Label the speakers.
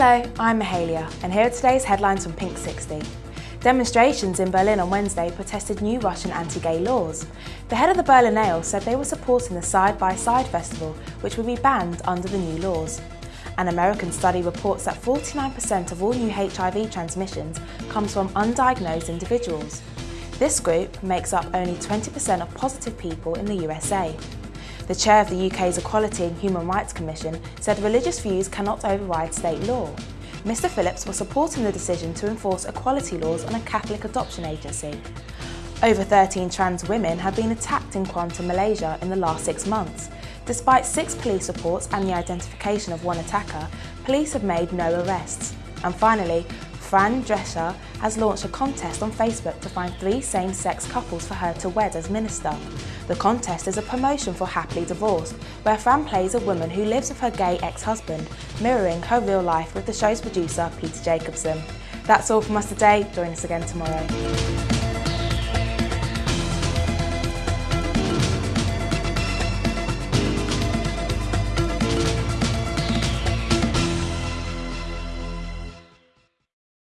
Speaker 1: Hello, I'm Mahalia, and here are today's headlines from Pink 60. Demonstrations in Berlin on Wednesday protested new Russian anti-gay laws. The head of the Berlinale said they were supporting the Side by Side festival, which would be banned under the new laws. An American study reports that 49% of all new HIV transmissions comes from undiagnosed individuals. This group makes up only 20% of positive people in the USA. The chair of the UK's Equality and Human Rights Commission said religious views cannot override state law. Mr Phillips was supporting the decision to enforce equality laws on a Catholic adoption agency. Over 13 trans women have been attacked in Kuantan, Malaysia in the last six months. Despite six police reports and the identification of one attacker, police have made no arrests. And finally, Fran Drescher has launched a contest on Facebook to find three same-sex couples for her to wed as minister. The contest is a promotion for Happily Divorced, where Fran plays a woman who lives with her gay ex-husband, mirroring her real life with the show's producer, Peter Jacobson. That's all from us today. Join us again tomorrow.